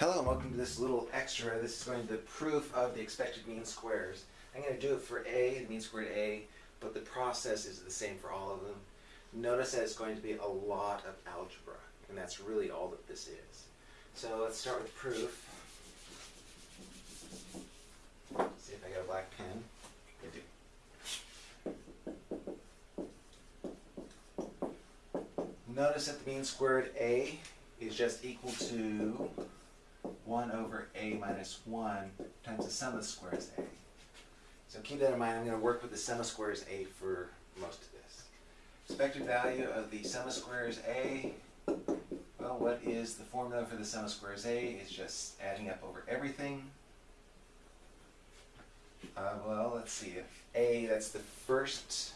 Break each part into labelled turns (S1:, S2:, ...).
S1: Hello and welcome to this little extra. This is going to be the proof of the expected mean squares. I'm going to do it for A, the mean squared A, but the process is the same for all of them. Notice that it's going to be a lot of algebra, and that's really all that this is. So let's start with proof. See if I got a black pen. I do. Notice that the mean squared A is just equal to 1 over a minus 1 times the sum of the squares a. So keep that in mind. I'm going to work with the sum of squares a for most of this. Expected value of the sum of squares a, well, what is the formula for the sum of squares a? It's just adding up over everything. Uh, well, let's see. If a, that's the first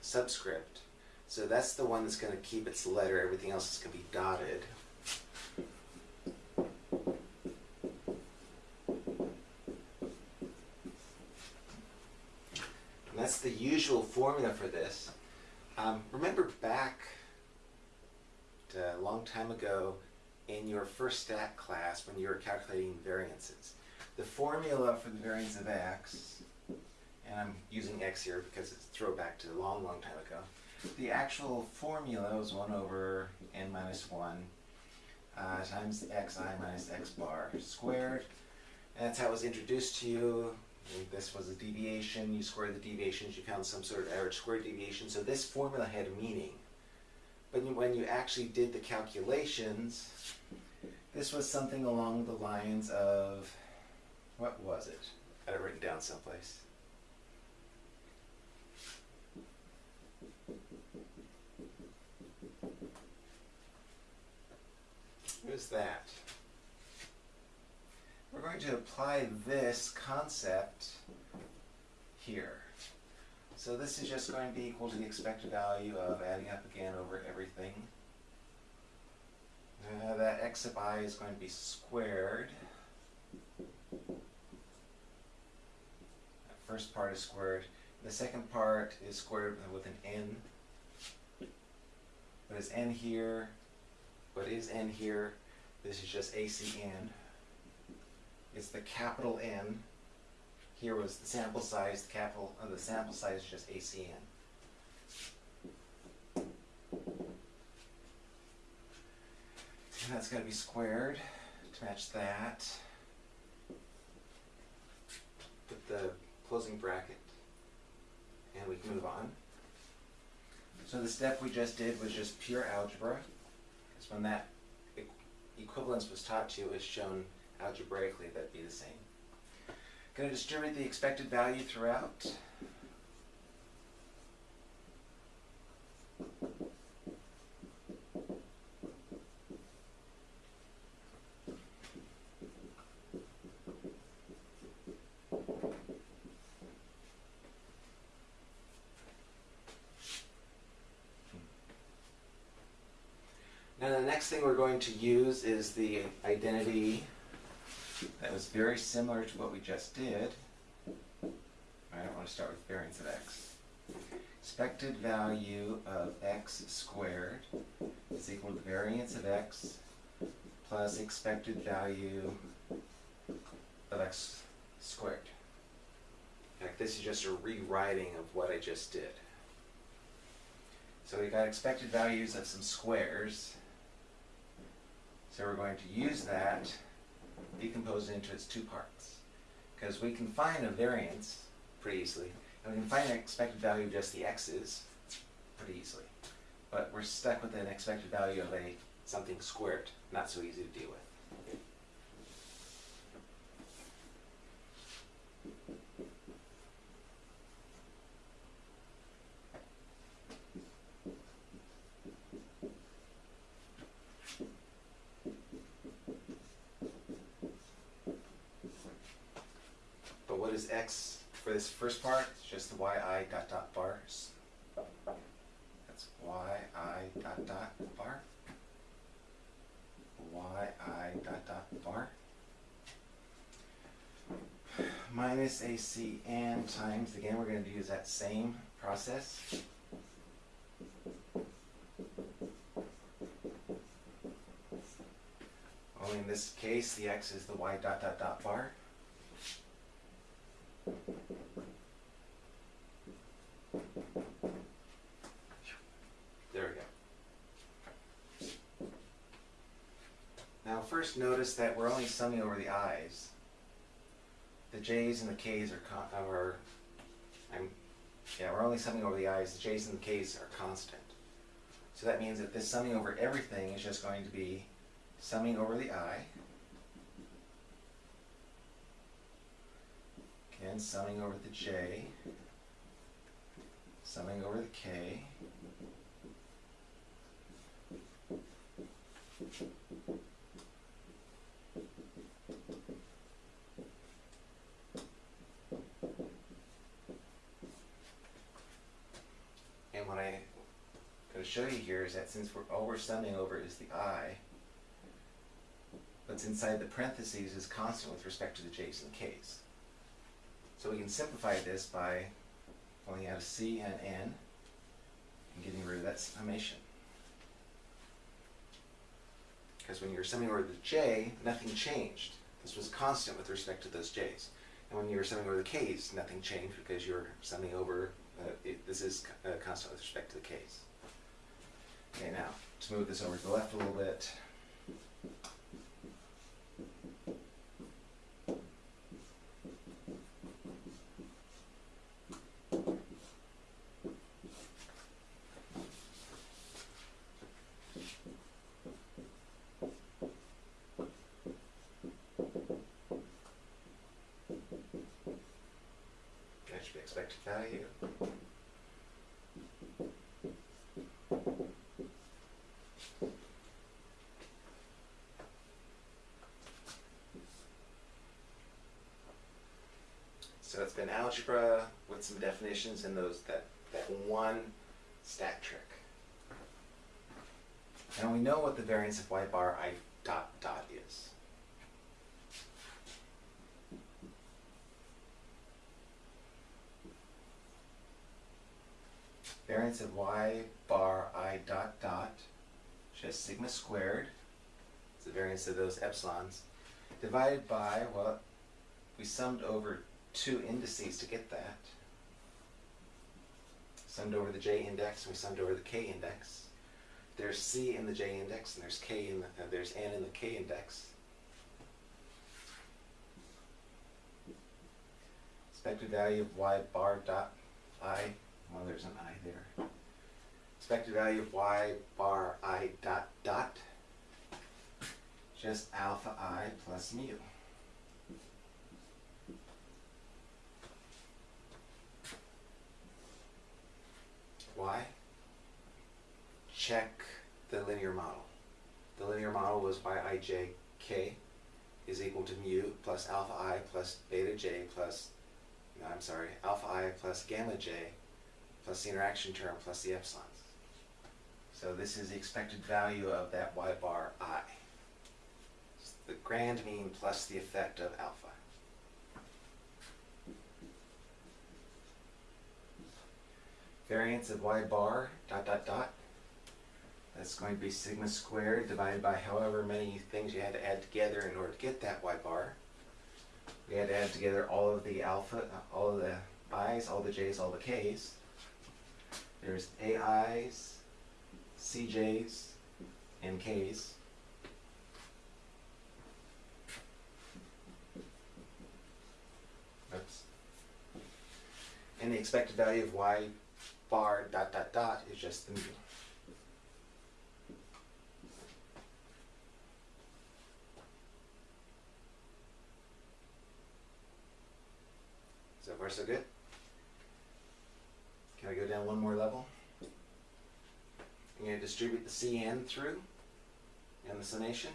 S1: subscript. So that's the one that's going to keep its letter. Everything else is going to be dotted. that's the usual formula for this. Um, remember back a long time ago in your first stat class when you were calculating variances. The formula for the variance of x, and I'm using x here because it's throwback to a long, long time ago. The actual formula was 1 over n minus 1 uh, times xi minus x bar squared. And that's how it was introduced to you this was a deviation, you squared the deviations, you found some sort of average squared deviation. So this formula had meaning. But when you actually did the calculations, this was something along the lines of, what was it? I had it written down someplace. What is that? We're going to apply this concept here. So this is just going to be equal to the expected value of adding up again over everything. Uh, that x of i is going to be squared. That first part is squared. The second part is squared with an n. What is n here? What is n here? This is just ACN is the capital N. Here was the sample size, the capital of the sample size is just ACN. And that's got to be squared to match that. Put the closing bracket and we can move on. So the step we just did was just pure algebra. Because when that equivalence was taught to you, it was shown algebraically that'd be the same. Going to distribute the expected value throughout. Hmm. Now the next thing we're going to use is the identity that was very similar to what we just did. I don't want to start with variance of x. Expected value of x squared is equal to the variance of x plus expected value of x squared. In fact, this is just a rewriting of what I just did. So we got expected values of some squares. So we're going to use that decomposed into its two parts. Because we can find a variance pretty easily, and we can find an expected value of just the x's pretty easily. But we're stuck with an expected value of a something squared, not so easy to deal with. what is x for this first part? It's just the yi dot dot bars. That's yi dot dot bar. yi dot dot bar. Minus AC and times, again, we're going to use that same process. Only in this case, the x is the y dot dot dot bar. There we go. Now first notice that we're only summing over the i's. The j's and the k's are con- uh, are, I'm, yeah, we're only summing over the i's, the j's and the k's are constant. So that means that this summing over everything is just going to be summing over the i. and summing over the j, summing over the k. And what I'm going to show you here is that since we're, all we're summing over is the i, what's inside the parentheses is constant with respect to the j's and k's. So we can simplify this by pulling out a c and n and getting rid of that summation. Because when you're summing over the j, nothing changed. This was constant with respect to those j's. And when you're summing over the k's, nothing changed because you're summing over, uh, it, this is uh, constant with respect to the k's. Okay, now, let's move this over to the left a little bit. That should be expected value. So it's been algebra with some definitions and those that, that one stat trick. Now we know what the variance of y bar i dot dot is. Variance of y bar i dot dot, which just sigma squared, it's the variance of those epsilons, divided by, well, we summed over two indices to get that. Summed over the j index, and we summed over the k index. There's c in the j index, and there's k in the, uh, there's n in the k index. Expected value of y bar dot i, well, there's an i there. Expected value of y bar i dot dot, just alpha i plus mu. Why? Check the linear model. The linear model was yijk is equal to mu plus alpha i plus beta j plus, no, I'm sorry, alpha i plus gamma j plus the interaction term plus the epsilons. So this is the expected value of that y bar i. It's the grand mean plus the effect of alpha. Variance of y bar dot dot dot. That's going to be sigma squared divided by however many things you had to add together in order to get that y bar. We had to add together all of the alpha, uh, all of the i's, all the j's, all the k's. There's ai's, cj's, and k's. Oops. And the expected value of y bar dot dot dot is just the mu. So far so good? Can I go down one more level? I'm going to distribute the Cn through and the summation.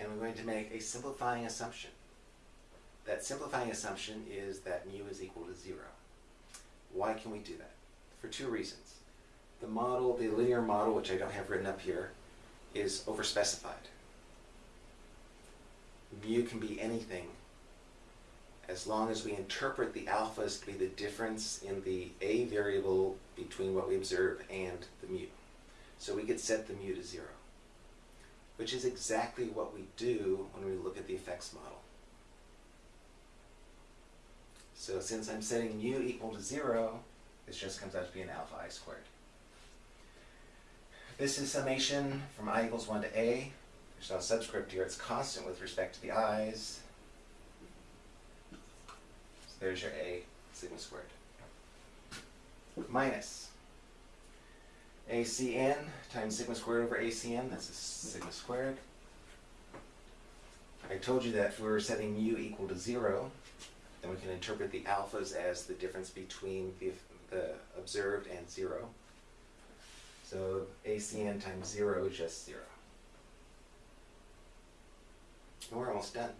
S1: And we're going to make a simplifying assumption. That simplifying assumption is that mu is equal to zero. Why can we do that? For two reasons. The model, the linear model, which I don't have written up here, is overspecified. Mu can be anything as long as we interpret the alphas to be the difference in the a variable between what we observe and the mu. So we could set the mu to zero, which is exactly what we do when we look at the effects model. So since I'm setting mu equal to zero, this just comes out to be an alpha i squared. This is summation from i equals 1 to a. There's no subscript here, it's constant with respect to the i's. So there's your a sigma squared. Minus acn times sigma squared over acn, that's a sigma squared. I told you that if we were setting mu equal to 0, then we can interpret the alphas as the difference between the, the observed and 0. So ACN times 0 is just 0. And we're almost done.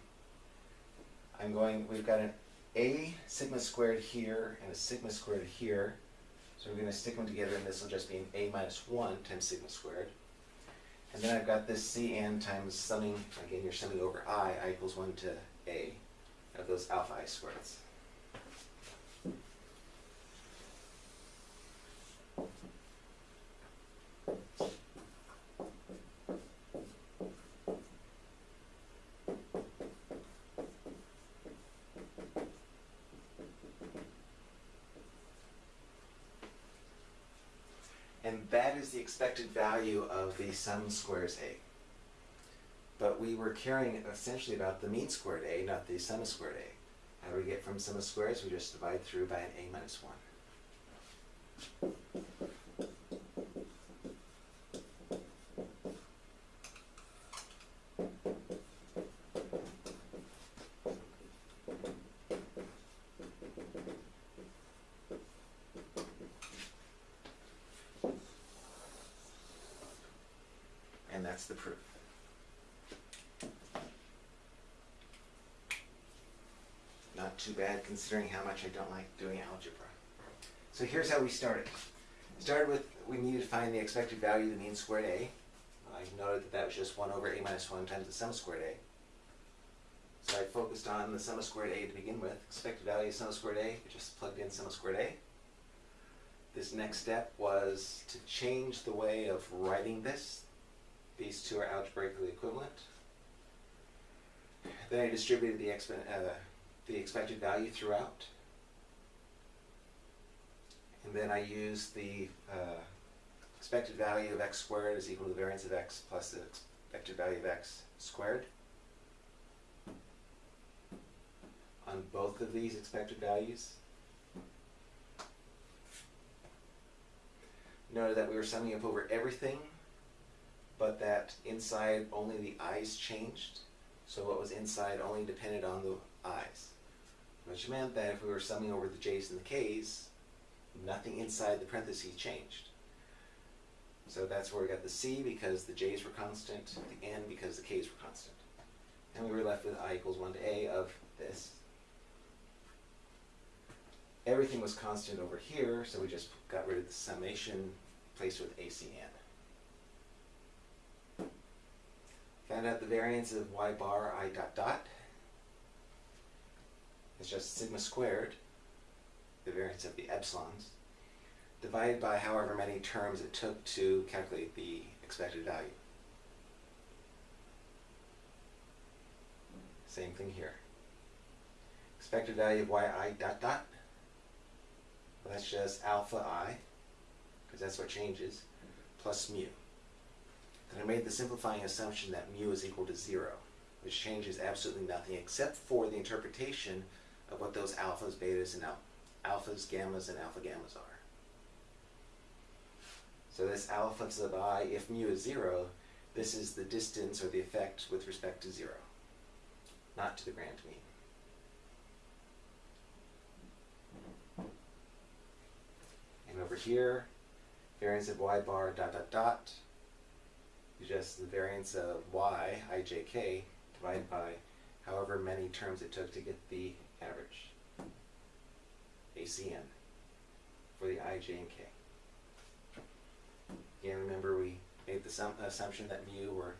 S1: I'm going, we've got an A sigma squared here and a sigma squared here. So we're going to stick them together and this will just be an A minus 1 times sigma squared. And then I've got this Cn times summing, again you're summing over i, i equals 1 to A of those alpha i squareds. And that is the expected value of the sum squares A. But we were caring essentially about the mean squared A, not the sum of squared A. How do we get from sum of squares? We just divide through by an A minus 1. And that's the proof. Not too bad considering how much I don't like doing algebra. So here's how we started. Started with, we needed to find the expected value of the mean squared A. I noted that that was just 1 over A minus 1 times the sum squared A. So I focused on the sum of squared A to begin with. Expected value of sum of squared A, I just plugged in sum of squared A. This next step was to change the way of writing this. These two are algebraically equivalent. Then I distributed the, exp uh, the expected value throughout. And then I used the uh, expected value of x squared is equal to the variance of x plus the expected value of x squared. On both of these expected values. Noted that we were summing up over everything, but that inside only the i's changed. So what was inside only depended on the i's. Which meant that if we were summing over the j's and the k's, nothing inside the parentheses changed. So that's where we got the c because the j's were constant, the n because the k's were constant. And we were left with i equals 1 to a of this. Everything was constant over here, so we just got rid of the summation, placed with ACN. Found out the variance of y bar i dot dot. It's just sigma squared, the variance of the epsilons, divided by however many terms it took to calculate the expected value. Same thing here. Expected value of yi dot dot. Well, that's just alpha i, because that's what changes, plus mu. I made the simplifying assumption that mu is equal to zero, which changes absolutely nothing except for the interpretation of what those alphas, betas, and al alphas, gammas, and alpha gammas are. So this alpha sub i, if mu is zero, this is the distance or the effect with respect to zero, not to the grand mean. And over here, variance of y bar dot dot dot just the variance of y, ijk, divided by however many terms it took to get the average, ACN, for the i, j, and k. Again, remember we made the assumption that mu, or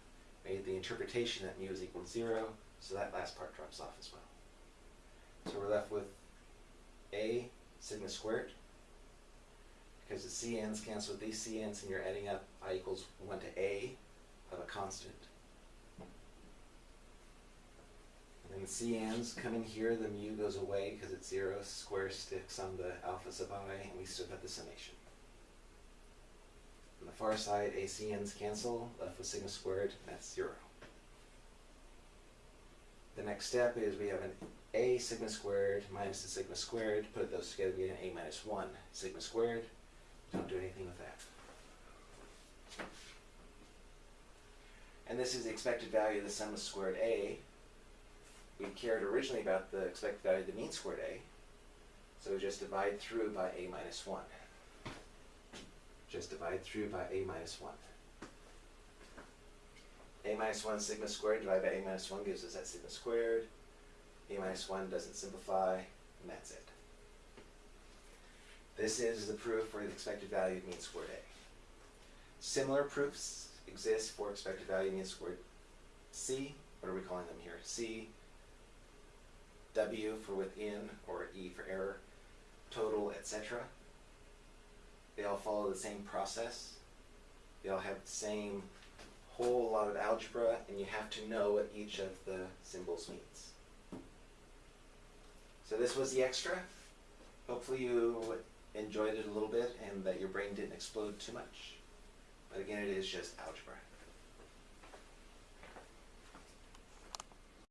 S1: made the interpretation that mu is equal to zero, so that last part drops off as well. So we're left with a sigma squared, because the cn's cancel with these cn's and you're adding up i equals 1 to constant. And then the cn's come in here, the mu goes away because it's 0, square sticks on the alpha sub i, and we still got the summation. On the far side, a cn's cancel, left with sigma squared, that's 0. The next step is we have an a sigma squared minus the sigma squared, put those together, we get an a minus 1 sigma squared. Don't do anything with that. And this is the expected value of the sum of squared a. We cared originally about the expected value of the mean squared a, so just divide through by a minus 1. Just divide through by a minus 1. a minus 1 sigma squared divided by a minus 1 gives us that sigma squared. a minus 1 doesn't simplify, and that's it. This is the proof for the expected value of mean squared a. Similar proofs exist for expected value of mean squared c. What are we calling them here? c, w for within, or e for error, total, etc. They all follow the same process. They all have the same whole lot of algebra, and you have to know what each of the symbols means. So this was the extra. Hopefully you enjoyed it a little bit and that your brain didn't explode too much. But again, it is just algebra.